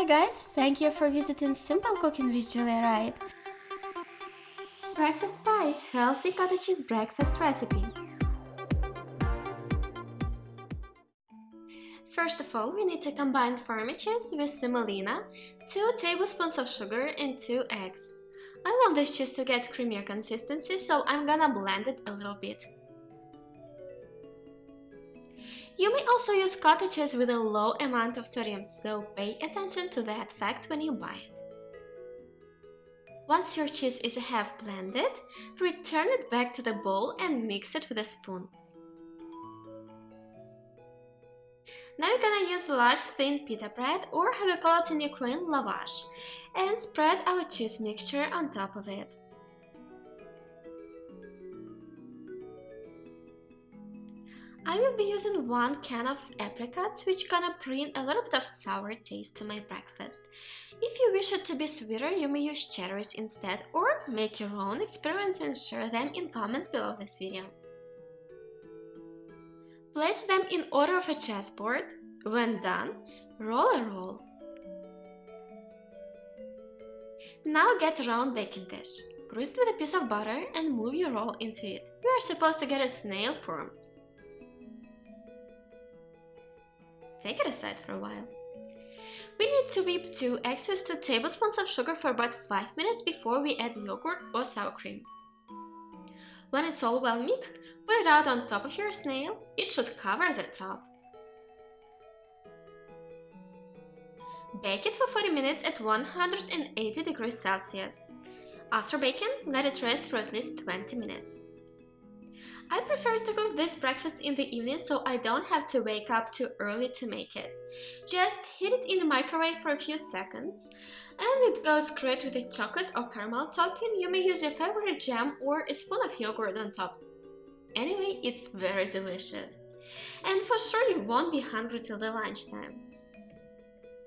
Hi guys, thank you for visiting Simple Cooking with Julia Wright. Breakfast pie, healthy cottage cheese breakfast recipe. First of all, we need to combine farmer cheese with semolina, 2 tablespoons of sugar and 2 eggs. I want this cheese to get creamier consistency, so I'm gonna blend it a little bit. You may also use cottage cheese with a low amount of sodium, so pay attention to that fact when you buy it. Once your cheese is half blended, return it back to the bowl and mix it with a spoon. Now you're gonna use large thin pita bread or how we call it in Ukraine lavash and spread our cheese mixture on top of it. I will be using one can of apricots, which gonna bring a little bit of sour taste to my breakfast. If you wish it to be sweeter, you may use cherries instead or make your own experiments and share them in comments below this video. Place them in order of a chessboard. When done, roll a roll. Now get a round baking dish. Grease with a piece of butter and move your roll into it. You are supposed to get a snail form. Take it aside for a while. We need to whip 2 eggs with 2 tablespoons of sugar for about 5 minutes before we add yogurt or sour cream. When it's all well mixed, put it out on top of your snail, it should cover the top. Bake it for 40 minutes at 180 degrees Celsius. After baking, let it rest for at least 20 minutes. I prefer to cook this breakfast in the evening so I don't have to wake up too early to make it. Just heat it in the microwave for a few seconds and it goes great with a chocolate or caramel topping. You may use your favorite jam or a spoon of yogurt on top. Anyway, it's very delicious. And for sure you won't be hungry till the lunchtime.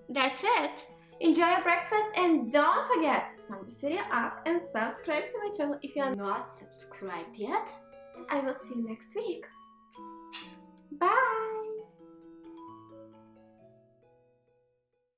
That's it! Enjoy your breakfast and don't forget to sum this video up and subscribe to my channel if you are not subscribed yet. I will see you next week. Bye!